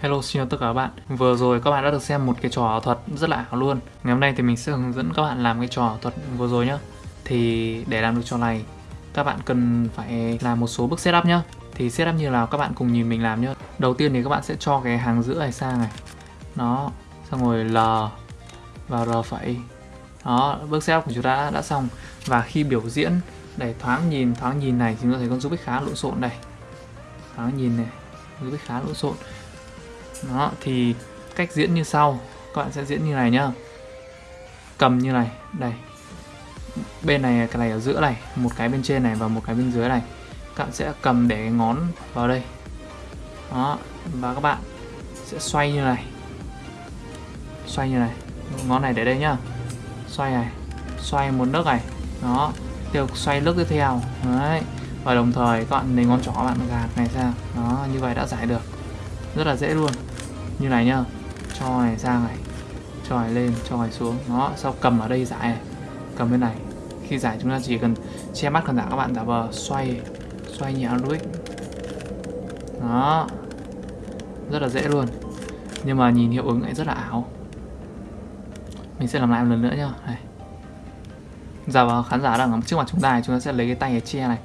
Hello xin chào tất cả các bạn. Vừa rồi các bạn đã được xem một cái trò ảo thuật rất là ảo luôn. Ngày hôm nay thì mình sẽ hướng dẫn các bạn làm cái trò ảo thuật vừa rồi nhá. Thì để làm được trò này Các bạn cần phải làm một số bước setup nhá. Thì setup như nào các bạn cùng nhìn mình làm nhá. Đầu tiên thì các bạn sẽ cho cái hàng giữa này sang này. Nó Xong rồi L và R phẩy. Đó bước setup của chúng ta đã, đã xong. Và khi biểu diễn để thoáng nhìn thoáng nhìn này thì chúng ta thấy con Rubik khá lộn xộn đây. Thoáng nhìn này Rubik khá lộn xộn đó, thì cách diễn như sau. Các bạn sẽ diễn như này nhá. Cầm như này, đây. Bên này, cái này ở giữa này, một cái bên trên này và một cái bên dưới này. Các bạn sẽ cầm để cái ngón vào đây. Đó, và các bạn sẽ xoay như này. Xoay như này. Ngón này để đây nhá. Xoay này, xoay một nước này. Đó tiếp tục xoay nước tiếp theo. Đấy, và đồng thời các bạn lấy ngón trỏ bạn gạt này sang đó, như vậy đã giải được. Rất là dễ luôn như này nhá. Cho này sang này. Cho này lên cho này xuống. Nó sau cầm ở đây giải này. Cầm bên này. Khi giải chúng ta chỉ cần che mắt khán giả, các bạn giả vờ xoay xoay nhẹ đuôi đó. Rất là dễ luôn. Nhưng mà nhìn hiệu ứng lại rất là ảo. Mình sẽ làm lại một lần nữa nhá. Này. Giả vào khán giả đang ở trước mặt chúng ta chúng ta sẽ lấy cái tay này che này.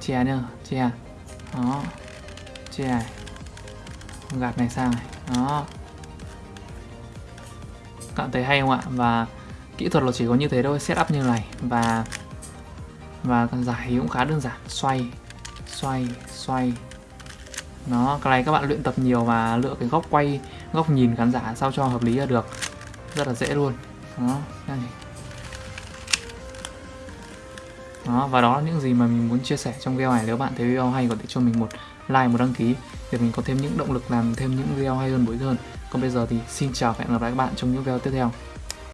Che nhá, che. Đó. Che này gạt này sang này. Đó. Các bạn thấy hay không ạ? Và kỹ thuật là chỉ có như thế thôi, setup như này. Và và giải cũng khá đơn giản. Xoay xoay xoay. Nó cái này các bạn luyện tập nhiều và lựa cái góc quay, góc nhìn khán giả sao cho hợp lý là được. Rất là dễ luôn. Đó đó, và đó là những gì mà mình muốn chia sẻ trong video này. Nếu bạn thấy video hay, có thể cho mình một like, một đăng ký để mình có thêm những động lực làm thêm những video hay hơn bối hơn. Còn bây giờ thì xin chào và hẹn gặp lại các bạn trong những video tiếp theo.